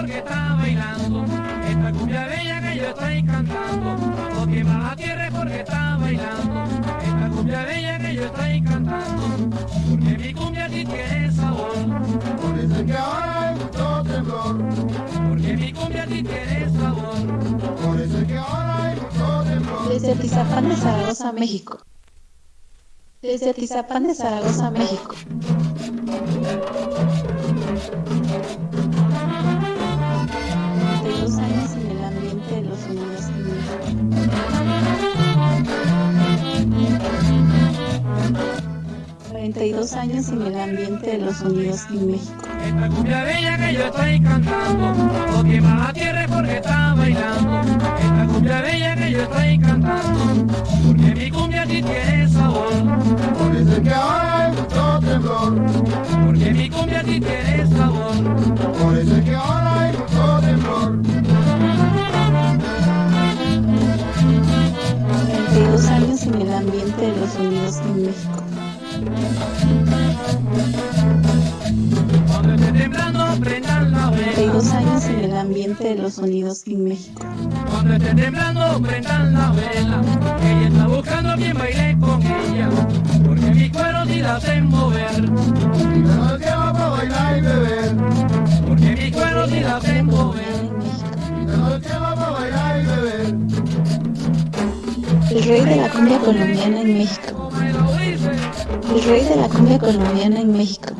porque está bailando. Esta cumbia bella que yo estoy cantando. Vamos que va la tierra porque está bailando. Esta cumbia bella que yo estoy cantando. Porque mi cumbia tiene sabor. Por eso es que ahora hay mucho temblor. Porque mi cumbia tiene sabor. Por eso es que ahora hay mucho temblor. Desde Tizapán de Zaragoza, México. Desde Tizapán de Zaragoza, México. 42 años en el ambiente de los sonidos en México. Esta cumbia bella que yo estoy cantando, cuando quema la tierra es porque está bailando, esta cumbia bella que yo estoy cantando, porque mi cumbia sí tiene sabor. Por eso es que ahora hay mucho temblor. Porque mi cumbia sí tiene sabor. Ambiente de los sonidos en México. Cuando esté temblando, prendan la 42 vela. años en el ambiente de los sonidos en México. Cuando esté temblando, prendan la vela. Ella está buscando a quien baile con ella. Porque mi cuero sí la hacen mover. El rey de la cumbia colombiana en México. El rey de la cumbia colombiana en México.